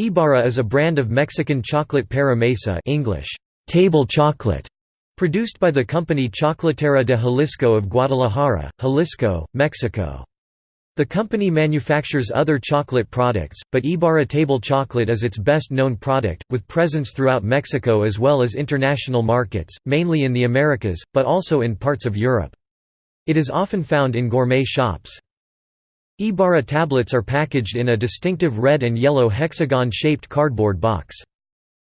Ibarra is a brand of Mexican chocolate para mesa English, table chocolate, produced by the company Chocolatera de Jalisco of Guadalajara, Jalisco, Mexico. The company manufactures other chocolate products, but Ibarra table chocolate is its best-known product, with presence throughout Mexico as well as international markets, mainly in the Americas, but also in parts of Europe. It is often found in gourmet shops. Ibarra tablets are packaged in a distinctive red and yellow hexagon-shaped cardboard box.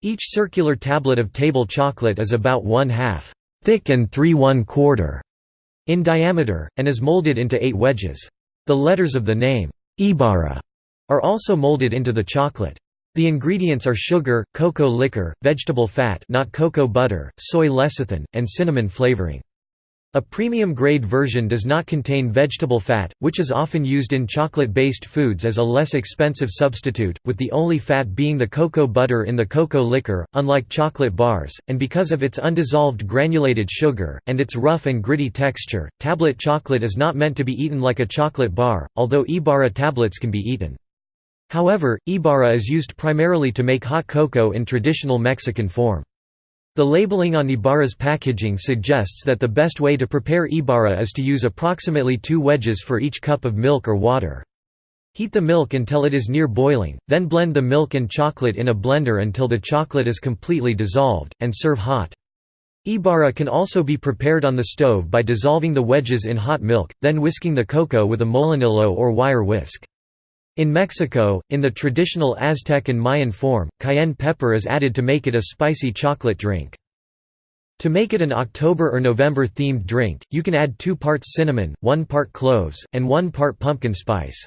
Each circular tablet of table chocolate is about one-half thick and three one-quarter in diameter, and is molded into eight wedges. The letters of the name, Ibarra, are also molded into the chocolate. The ingredients are sugar, cocoa liquor, vegetable fat not cocoa butter, soy lecithin, and cinnamon flavoring. A premium-grade version does not contain vegetable fat, which is often used in chocolate-based foods as a less expensive substitute, with the only fat being the cocoa butter in the cocoa liquor, unlike chocolate bars, and because of its undissolved granulated sugar, and its rough and gritty texture, tablet chocolate is not meant to be eaten like a chocolate bar, although Ibarra tablets can be eaten. However, Ibarra is used primarily to make hot cocoa in traditional Mexican form. The labeling on Ibarra's packaging suggests that the best way to prepare Ibarra is to use approximately two wedges for each cup of milk or water. Heat the milk until it is near boiling, then blend the milk and chocolate in a blender until the chocolate is completely dissolved, and serve hot. Ibarra can also be prepared on the stove by dissolving the wedges in hot milk, then whisking the cocoa with a molinillo or wire whisk. In Mexico, in the traditional Aztec and Mayan form, cayenne pepper is added to make it a spicy chocolate drink. To make it an October or November themed drink, you can add 2 parts cinnamon, 1 part cloves, and 1 part pumpkin spice.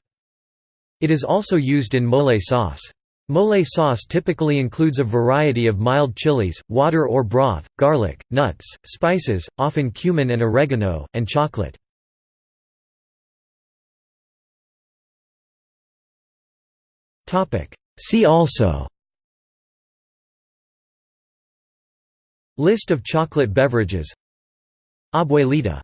It is also used in mole sauce. Mole sauce typically includes a variety of mild chilies, water or broth, garlic, nuts, spices, often cumin and oregano, and chocolate. See also. List of chocolate beverages. Abuelita